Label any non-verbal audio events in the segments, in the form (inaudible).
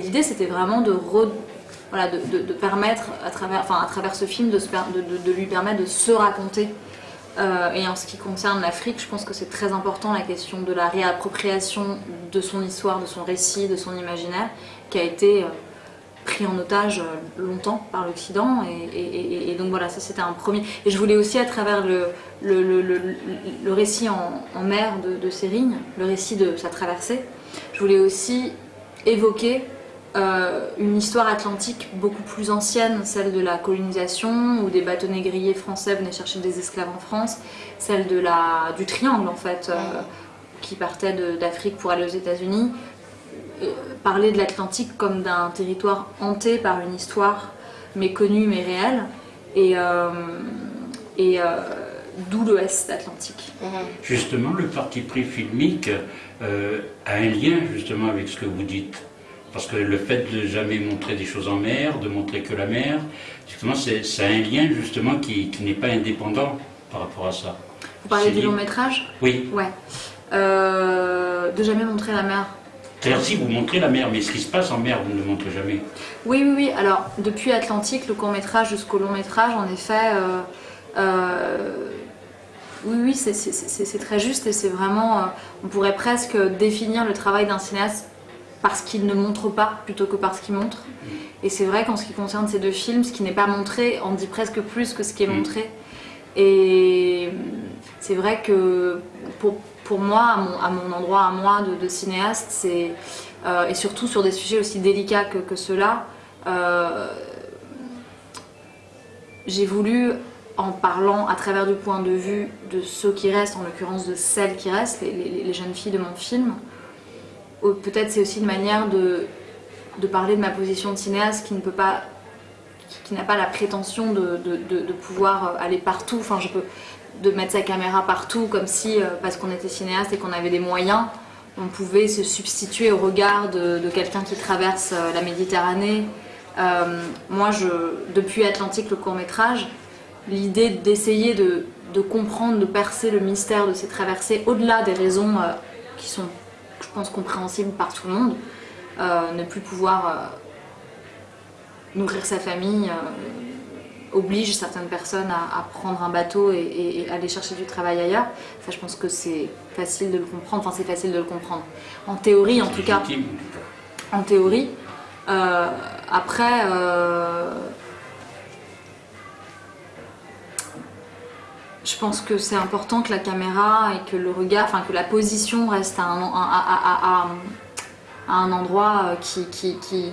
Et l'idée, c'était vraiment de, permettre, à travers, ce film, de, de, lui permettre de se raconter. Euh, et en ce qui concerne l'Afrique, je pense que c'est très important la question de la réappropriation de son histoire, de son récit, de son imaginaire, qui a été... Euh, pris en otage euh, longtemps par l'Occident et, donc voilà ça c'était un premier et je voulais aussi à travers le, le, récit en, mer de, de Sérigne, le récit de sa traversée je voulais aussi évoquer euh, une histoire atlantique beaucoup plus ancienne, celle de la colonisation, où des bateaux négriers français venaient chercher des esclaves en France, celle de la, du triangle en fait, euh, qui partait d'Afrique pour aller aux États-Unis, parler de l'Atlantique comme d'un territoire hanté par une histoire méconnue mais réelle, et, euh, et euh, d'où l'Ouest Atlantique. Justement, le parti pris filmique euh, a un lien justement avec ce que vous dites. Parce que le fait de jamais montrer des choses en mer, de montrer que la mer, justement, c'est un lien justement qui, qui n'est pas indépendant par rapport à ça. Vous parlez du long métrage Oui. Ouais. de jamais montrer la mer. C'est-à-dire si vous montrez la mer, mais ce qui se passe en mer, vous ne le montrez jamais. Oui, oui, oui. Alors, depuis Atlantique, le court métrage jusqu'au long métrage, en effet, euh, euh, oui, oui, c'est très juste et c'est vraiment, euh, on pourrait presque définir le travail d'un cinéaste parce qu'il ne montre pas plutôt que parce qu'il montre. Et c'est vrai qu'en ce qui concerne ces deux films, ce qui n'est pas montré en dit presque plus que ce qui est mm. montré. Et c'est vrai que pour, pour moi, à mon, endroit à moi de, cinéaste, euh, et surtout sur des sujets aussi délicats que, que ceux-là, euh, j'ai voulu, en parlant à travers du point de vue de ceux qui restent, en l'occurrence de celles qui restent, les, jeunes filles de mon film, peut-être c'est aussi une manière de, parler de ma position de cinéaste qui ne peut pas qui n'a pas la prétention de, pouvoir aller partout. Enfin, de mettre sa caméra partout, comme si, euh, parce qu'on était cinéaste et qu'on avait des moyens, on pouvait se substituer au regard de, quelqu'un qui traverse euh, la Méditerranée. Euh, moi, je, depuis Atlantique, le court-métrage, l'idée d'essayer de, comprendre, de percer le mystère de ces traversées, au-delà des raisons qui sont, je pense, compréhensibles par tout le monde, ne plus pouvoir nourrir sa famille, oblige certaines personnes à, prendre un bateau et, aller chercher du travail ailleurs. Ça, je pense que c'est facile de le comprendre. Enfin, c'est facile de le comprendre. En théorie, en tout cas. En théorie. Euh, après, euh, je pense que c'est important que la caméra et que le regard, enfin que la position reste à un, à, un endroit euh, qui, qui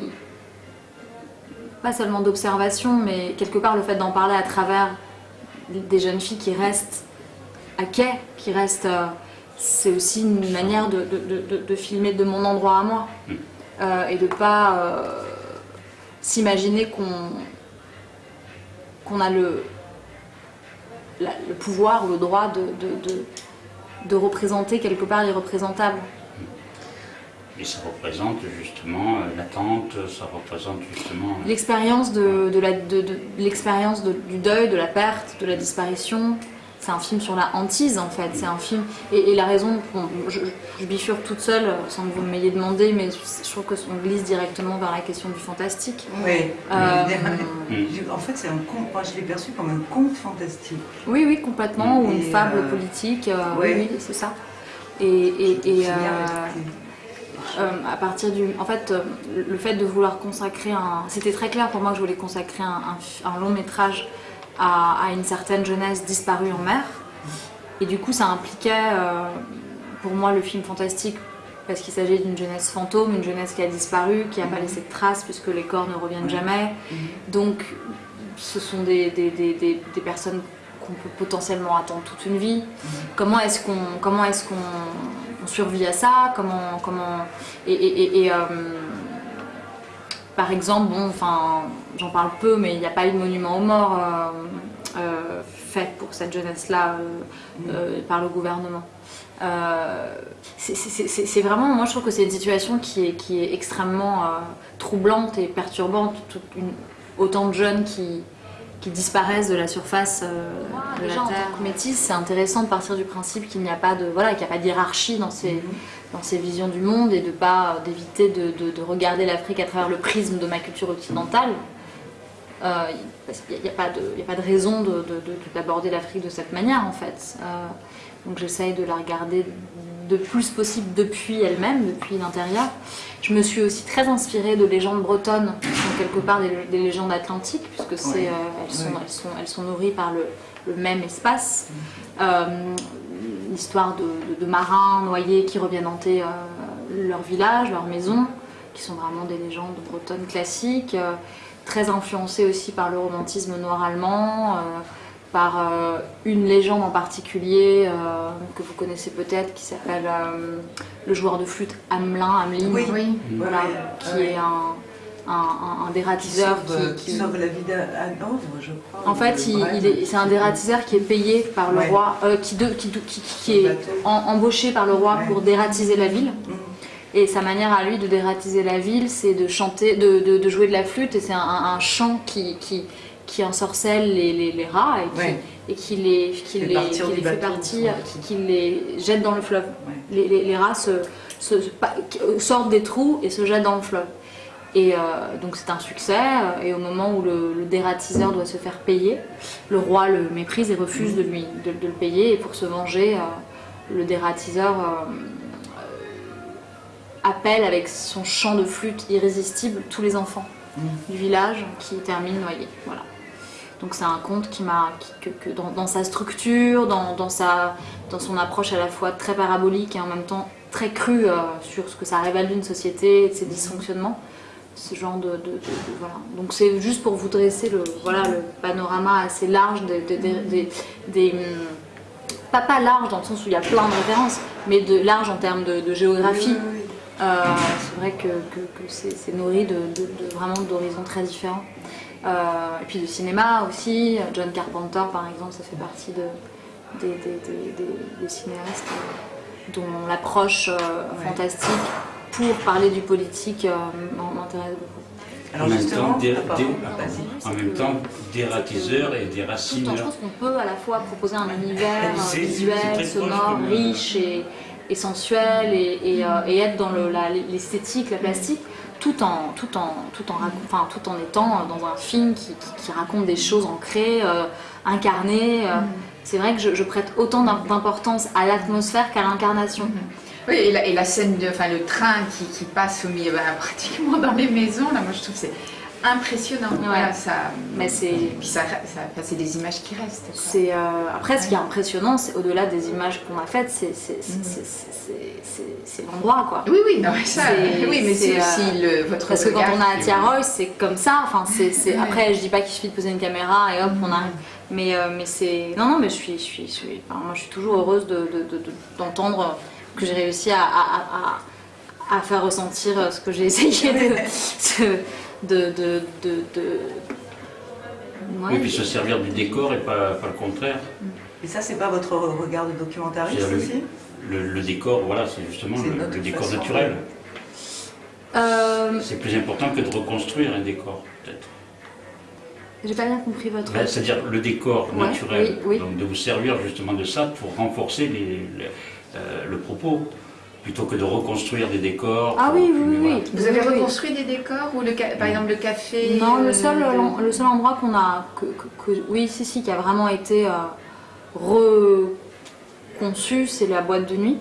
pas seulement d'observation, mais quelque part le fait d'en parler à travers des jeunes filles qui restent à quai, qui restent... Euh, c'est aussi une manière de, filmer de mon endroit à moi. Mm. Euh, et de pas euh, s'imaginer qu'on qu'on a le, le pouvoir ou le droit de, représenter quelque part l'irreprésentable. Et ça représente justement euh, l'attente, ça représente justement... Euh, l'expérience de, de, de, l'expérience du deuil, de la perte, de la disparition. C'est un film sur la hantise en fait, c'est un film... Et, la raison, je, je, bifurque toute seule sans que vous m'ayez demandé, mais je trouve qu'on glisse directement vers la question du fantastique. Oui, euh, en fait c'est un conte, moi je l'ai perçu comme un conte fantastique. Oui, oui, complètement, ou une fable politique, oui, oui c'est ça. Et... et, euh, à partir du... En fait, euh, le fait de vouloir consacrer un... C'était très clair pour moi que je voulais consacrer un, long métrage à, une certaine jeunesse disparue en mer. Et du coup, ça impliquait euh, pour moi le film fantastique parce qu'il s'agit d'une jeunesse fantôme, une jeunesse qui a disparu, qui n'a pas laissé de traces puisque les corps ne reviennent jamais. Donc, ce sont des, des, des, des personnes qu'on peut potentiellement attendre toute une vie. Comment est-ce qu'on comment est-ce qu'on survit à ça? Comment comment et, euh, par exemple, bon, enfin, j'en parle peu, mais il n'y a pas eu de monument aux morts euh, euh, fait pour cette jeunesse-là par le gouvernement. c'est vraiment, moi je trouve que c'est une situation qui est, qui est extrêmement troublante et perturbante. une, autant de jeunes qui, qui disparaissent de la surface euh, de la Terre. métisse, c'est intéressant de partir du principe qu'il n'y a pas de voilà, qu'il n'y a pas dans ces, dans ces visions du monde et de pas d'éviter de, de, regarder l'Afrique à travers le prisme de ma culture occidentale. Euh, parce qu'il n'y a, pas de, a pas de raison d'aborder l'Afrique de cette manière en fait. Euh, donc j'essaye de la regarder de plus possible depuis elle-même, depuis l'intérieur. Je me suis aussi très inspirée de légendes bretonnes, quelque part des, légendes atlantiques, puisque c'est, euh, elles, sont, elles, sont, elles, sont, nourries par le, même espace. Euh, l'histoire de, marins noyés qui reviennent hanter euh, leur village, leur maison, qui sont vraiment des légendes bretonnes classiques, très influencées aussi par le romantisme noir allemand par euh, une légende en particulier euh, que vous connaissez peut-être qui s'appelle euh, le joueur de flûte Hamelin, Hamelin. Oui, voilà, qui est un, un, dératiseur qui, qui, sauve la vie d'Hanovre, je crois. En fait, c'est un dératiseur qui est payé par le roi, qui, qui, qui, est embauché par le roi pour dératiser la ville. Mm. Et sa manière à lui de dératiser la ville, c'est de chanter, de, de, jouer de la flûte, et c'est un, chant qui, qui ensorcelle les, les, les rats et qui, les, qui les, fait partir, qui, les jette dans le fleuve. Les, les, rats se, sortent des trous et se jettent dans le fleuve. Et euh, donc c'est un succès, et au moment où le, dératiseur doit se faire payer, le roi le méprise et refuse de, lui, de, le payer, et pour se venger, euh, le dératiseur euh, appelle avec son chant de flûte irrésistible tous les enfants mmh. du village qui terminent noyés. Voilà. Donc c'est un conte qui m'a, que, dans, sa structure, dans, sa, dans son approche à la fois très parabolique et en même temps très crue euh, sur ce que ça révèle d'une société et de ses dysfonctionnements. Ce genre de, voilà. Donc c'est juste pour vous dresser le, voilà, le panorama assez large des, des, pas pas large dans le sens où il y a plein de références, mais de large en termes de, géographie. Euh, c'est vrai que, c'est nourri de, vraiment d'horizons très différents. Euh, et puis du cinéma aussi, John Carpenter par exemple, ça fait partie de, des, cinéastes dont l'approche euh, fantastique pour parler du politique euh, m'intéresse beaucoup. en, même temps, des, en même temps, dératiseurs et déracineurs. Je pense qu'on peut à la fois proposer un univers visuel, sonore, riche et, et sensuel et, et, être dans l'esthétique, la plastique, tout en, tout en, tout en, enfin, tout en étant dans un film qui, qui, raconte des choses ancrées, euh, incarnées. Euh. Mm. C'est vrai que je, prête autant d'importance à l'atmosphère qu'à l'incarnation. Mm. Oui, et la, et la, scène, de, enfin, le train qui, qui passe au milieu, bah, (laughs) pratiquement dans les maisons, là, moi je trouve c'est impressionnant. Voilà, ça, mais c'est ça, ça c'est des images qui restent. C'est euh, après ce qui est impressionnant, c'est au-delà des images qu'on a faites, c'est c'est l'endroit quoi. Oui oui, non, ça, (laughs) oui mais c'est aussi euh, le, votre parce que quand on a à Tiaroy, c'est comme ça. Enfin c'est après je dis pas qu'il suffit de poser une caméra et hop on arrive. Mais euh, mais c'est non non mais je suis je suis, je suis moi je suis toujours heureuse d'entendre de, de, que j'ai réussi à, à, à, à, faire ressentir ce que j'ai essayé de (laughs) de... de, de, oui, puis se servir du décor et pas, pas le contraire. Et ça, c'est pas votre regard de documentariste aussi le, décor, voilà, c'est justement le, décor naturel. Euh, c'est plus important que de reconstruire un décor, peut-être. J'ai pas bien compris votre... Ben, c'est-à-dire le décor naturel, donc de vous servir justement de ça pour renforcer les, euh, le propos plutôt que de reconstruire des décors. Ah oui, oui, oui. Vous avez reconstruit des décors ou le, par exemple le café Non, le, seul, le seul endroit qu'on a, que, oui, si, si, qui a vraiment été euh, reconçu, c'est la boîte de nuit.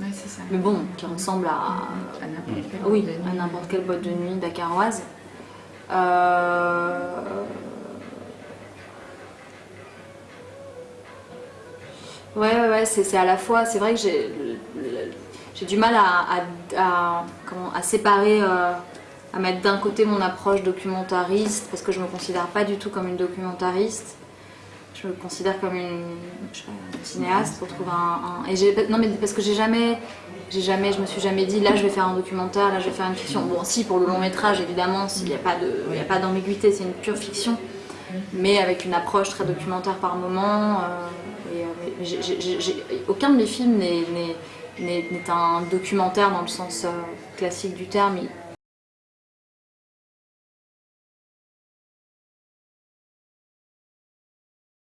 Oui, c'est ça. Mais bon, qui ressemble à, à n'importe quelle, oui, à n'importe quelle boîte de nuit dakaroise. Euh... Ouais, ouais, ouais c'est à la fois, c'est vrai que j'ai du mal à, séparer, euh, à mettre d'un côté mon approche documentariste, parce que je me considère pas du tout comme une documentariste. Je me considère comme une, cinéaste pour trouver un... et non mais parce que j'ai jamais, jamais, je me suis jamais dit là je vais faire un documentaire, là je vais faire une fiction. Bon si pour le long métrage évidemment, s'il n'y a pas d'ambiguïté, c'est une pure fiction, mais avec une approche très documentaire par moment. Euh, aucun de mes films n'est n'est un documentaire dans le sens euh, classique du terme.